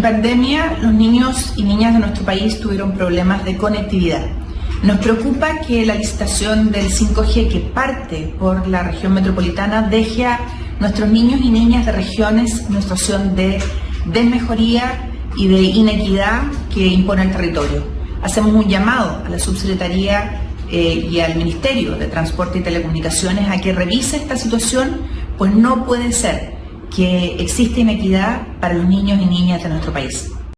En pandemia, los niños y niñas de nuestro país tuvieron problemas de conectividad. Nos preocupa que la licitación del 5G que parte por la región metropolitana deje a nuestros niños y niñas de regiones en una situación de desmejoría y de inequidad que impone el territorio. Hacemos un llamado a la subsecretaría eh, y al Ministerio de Transporte y Telecomunicaciones a que revise esta situación, pues no puede ser que exista inequidad para los niños y niñas de nuestro país.